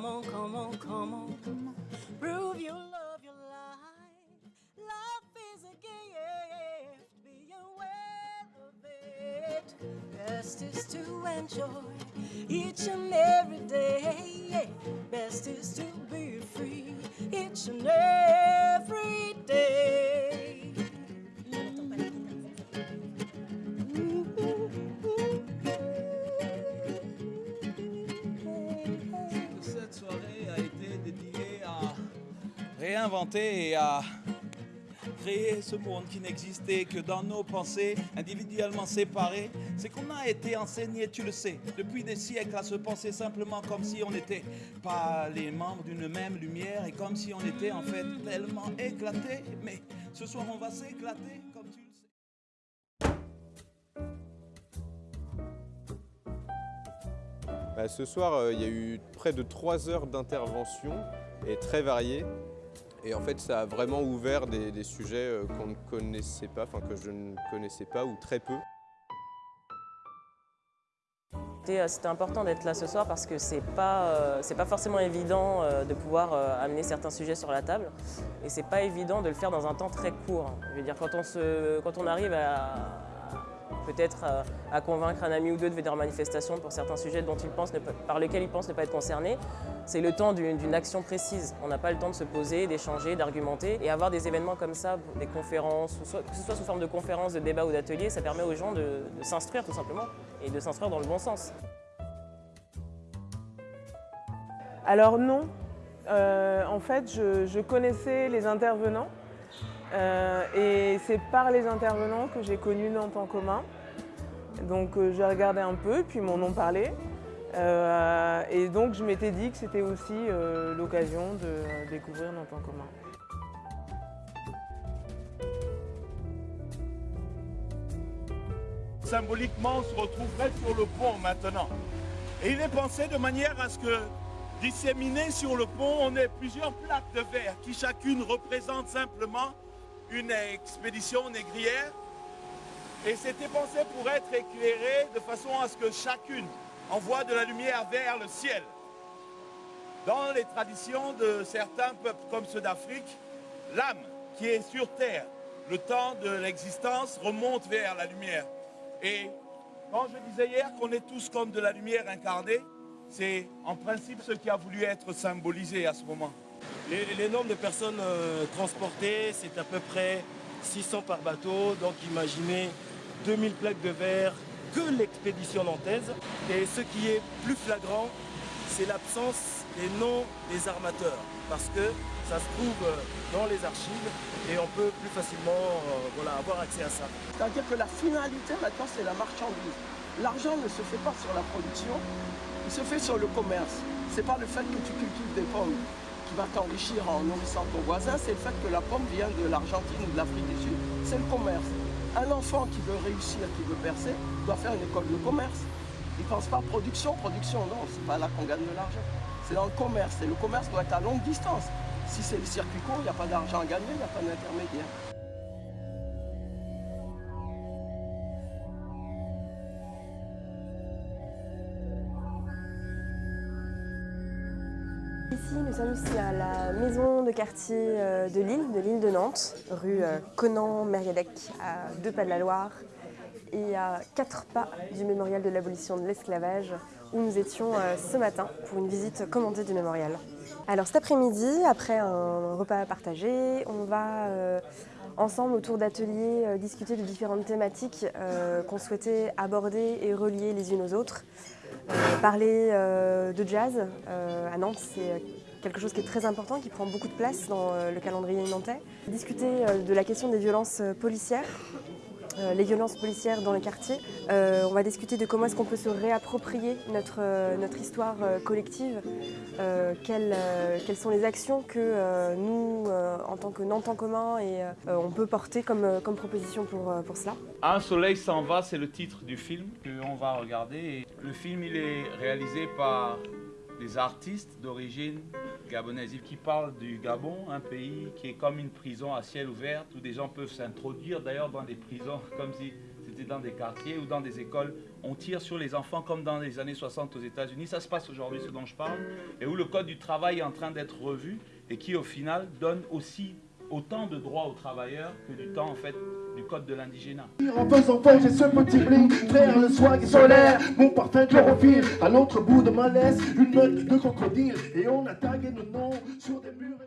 come on, come on, come on, come on. Prove you love your life. Life is a gift. Be aware of it. Best is to enjoy each and every day. Réinventer et à créer ce monde qui n'existait que dans nos pensées, individuellement séparées. C'est qu'on a été enseigné, tu le sais, depuis des siècles à se penser simplement comme si on n'était pas les membres d'une même lumière et comme si on était en fait tellement éclatés. Mais ce soir, on va s'éclater, comme tu le sais. Bah, ce soir, euh, il y a eu près de 3 heures d'intervention et très variées. Et en fait, ça a vraiment ouvert des, sujets euh, qu'on ne connaissait pas, enfin que je ne connaissais pas ou très peu. C'était euh, important d'être là ce soir parce que c'est pas, euh, pas forcément évident de pouvoir amener certains sujets sur la table et c'est pas évident de le faire dans un temps très court. Je veux dire, quand on, se, quand on arrive à peut-être à, à convaincre un ami ou deux de venir en manifestation pour certains sujets dont par lesquels il pense ne pas être concerné, c'est le temps d'une action précise. On n'a pas le temps de se poser, d'échanger, d'argumenter et avoir des événements comme ça, des conférences, que ce soit sous forme de conférences, de débats ou d'ateliers, ça permet aux gens de, s'instruire tout simplement et de s'instruire dans le bon sens. Alors non, Euh, en fait je connaissais les intervenants euh, et c'est par les intervenants que j'ai connu Nantes en commun. Donc euh, j'ai regardé un peu, puis m'en ont parlé. Euh, et donc je m'étais dit que c'était aussi l'occasion de découvrir Nantes en commun. symboliquement, on se retrouverait sur le pont maintenant. Et il est pensé de manière à ce que, disséminé sur le pont, on ait plusieurs plaques de verre qui chacune représente simplement une expédition négrière. Et c'était pensé pour être éclairé de façon à ce que chacune envoie de la lumière vers le ciel. Dans les traditions de certains peuples comme ceux d'Afrique, l'âme qui est sur terre, le temps de l'existence remonte vers la lumière. Et quand je disais hier qu'on est tous comme de la lumière incarnée, c'est en principe ce qui a voulu être symbolisé à ce moment. Les, les nombres de personnes euh, transportées, c'est à peu près 600 par bateau. Donc imaginez 2000 plaques de verre que l'expédition nantaise. Et ce qui est plus flagrant, c'est l'absence des noms des armateurs. Parce que ça se trouve euh, dans les archives et on peut plus facilement euh, voilà, avoir accès à ça. C'est-à-dire que la finalité maintenant, c'est la marchandise. L'argent ne se fait pas sur la production, il se fait sur le commerce. C'est pas le fait que tu cultives des pommes qui va t'enrichir en nourrissant ton voisin, c'est le fait que la pomme vient de l'Argentine ou de l'Afrique du Sud. C'est le commerce. Un enfant qui veut réussir, qui veut percer, doit faire une école de commerce. Il ne pense pas production, production, non, c'est pas là qu'on gagne de l'argent. C'est dans le commerce. Et le commerce doit être à longue distance. Si c'est le circuit court, il n'y a pas d'argent à gagner, il n'y a pas d'intermédiaire. Ici, nous sommes à la maison de quartier euh, de Lille, de l'île de Nantes, rue euh, Conan-Mériadec, à deux pas de la Loire et à quatre pas du mémorial de l'abolition de l'esclavage où nous étions euh, ce matin pour une visite commentée du mémorial. Alors cet après-midi, après un repas partagé, on va ensemble autour d'ateliers discuter de différentes thématiques qu'on souhaitait aborder et relier les unes aux autres. Euh, parler euh, de jazz euh, à Nantes, c'est quelque chose qui est très important, qui prend beaucoup de place dans euh, le calendrier nantais. Discuter euh, de la question des violences euh, policières, euh, les violences policières dans les quartiers. Euh, on va discuter de comment est-ce qu'on peut se réapproprier notre, euh, notre histoire euh, collective, euh, quelles, euh, quelles sont les actions que euh, nous, euh, en tant que Nantes en commun, et, euh, on peut porter comme, euh, comme proposition pour, euh, pour cela? Un soleil s'en va, c'est le titre du film qu'on va regarder. Le film, il est réalisé par des artistes d'origine gabonaise qui parlent du Gabon, un pays qui est comme une prison à ciel ouvert où des gens peuvent s'introduire d'ailleurs dans des prisons comme si c'était dans des quartiers ou dans des écoles, on tire sur les enfants comme dans les années 60 aux États-Unis. Ça se passe aujourd'hui, ce dont je parle, et où le code du travail est en train d'être revu et qui, au final, donne aussi autant de droits aux travailleurs que du temps, en fait, du code de l'indigénat. En faisant j'ai ce petit bling, frère, le swag est solaire, mon parfum chlorophylle, à l'autre bout de ma laisse, une meute de crocodile, et on a tagué nos noms sur des murs.